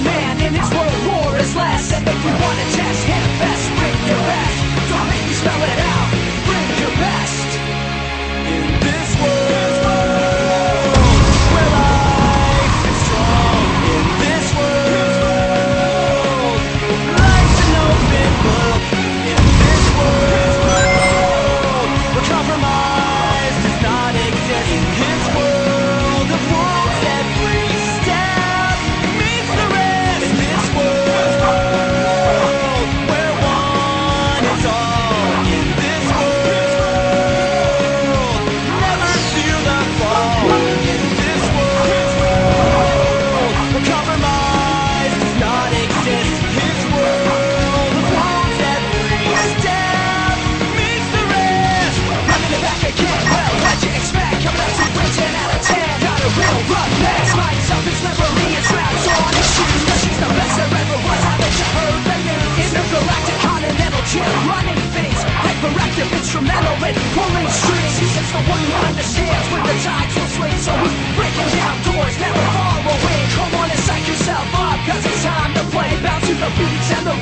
man in his world. instrumental in pulling strings It's the one who understands when the tides will swing. So we're breaking down doors, never far away. Come on and psych yourself up, cause it's time to play. Bounce to the beats and the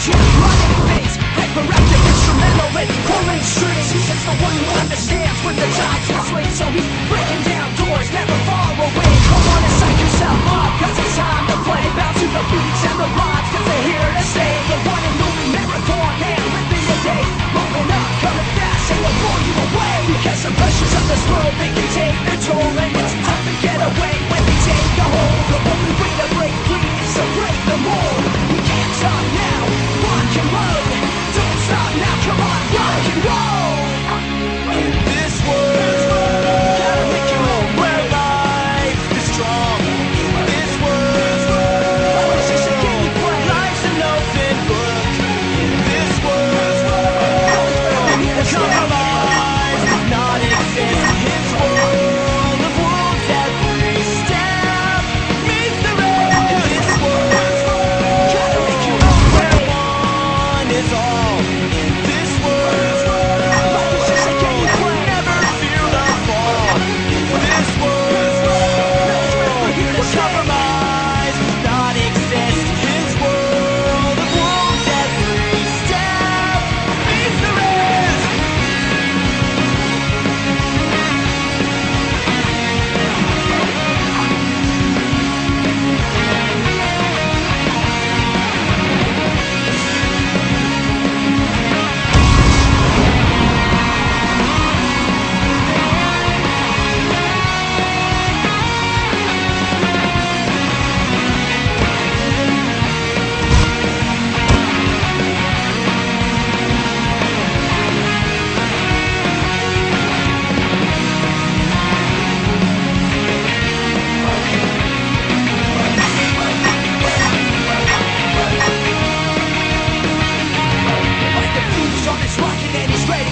watching Running hyperactive instrumental pulling strings. It's the one who understands when the So he's breaking down doors, never far away. Come on and psych yourself it's time to play. Bounce to the and the they're here to stay. The one and only marathon man living day Moving up, coming fast, and pressures of this world you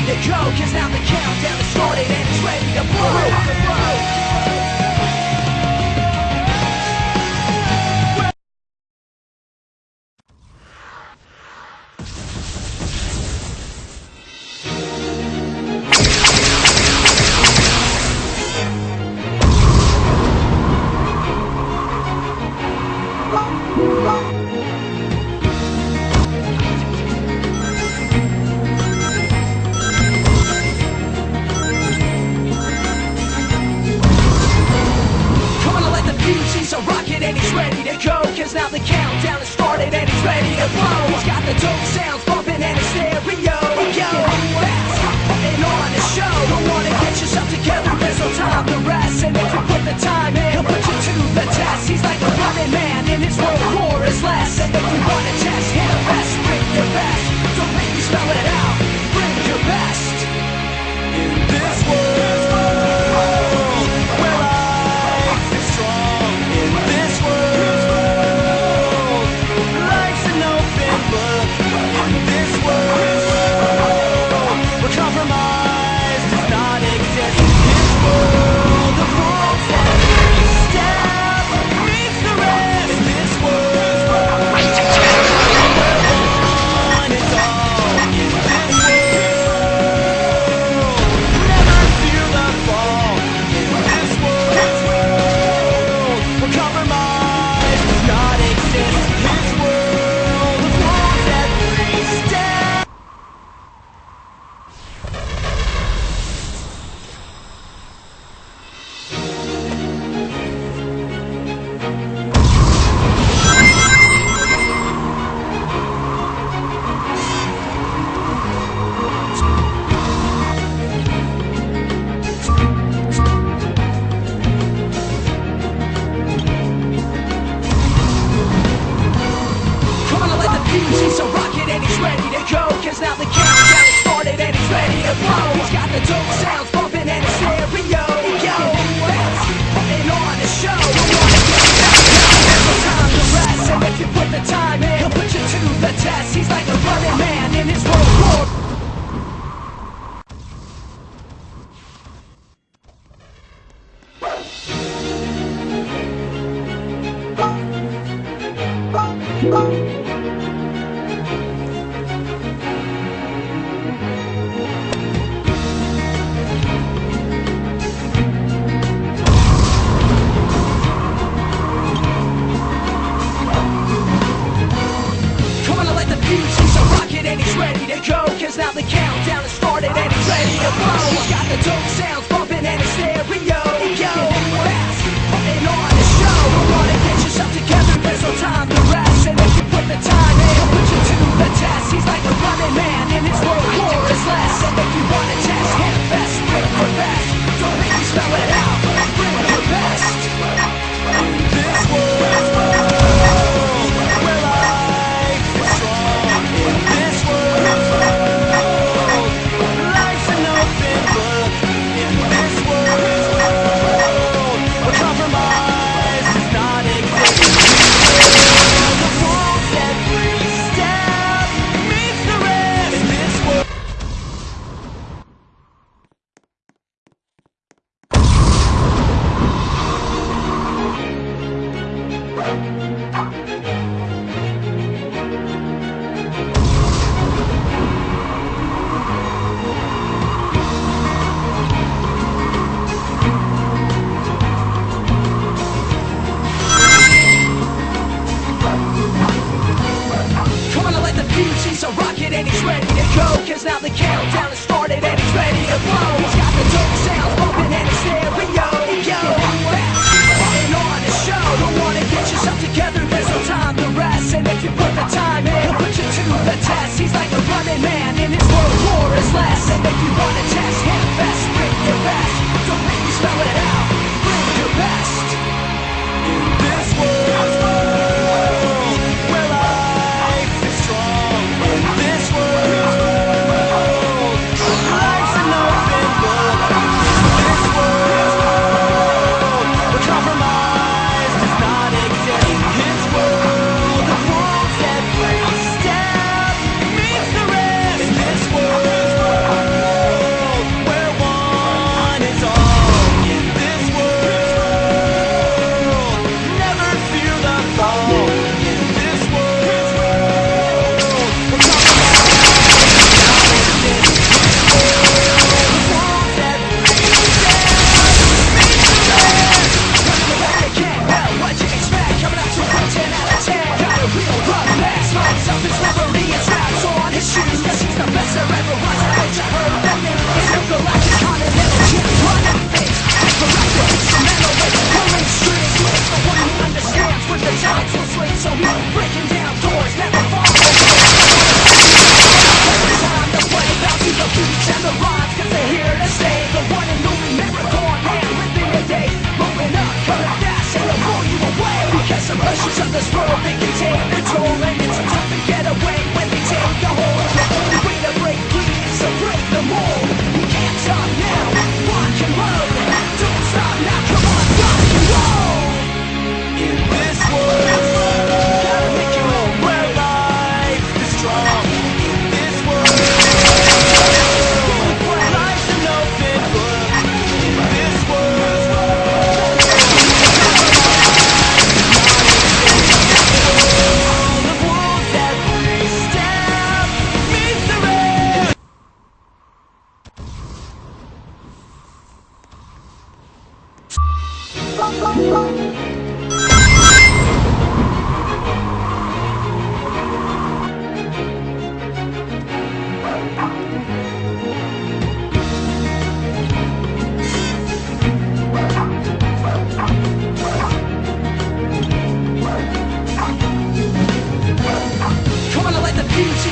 The joke is now the countdown is started and it's ready to blow. Come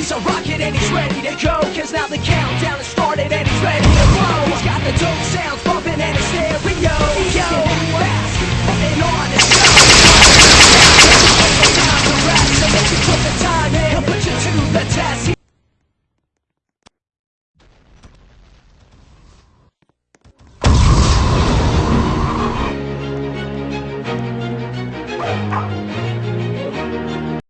He's a rocket and he's ready to go. Cause now the countdown has started and he's ready to blow. He's got the dope sound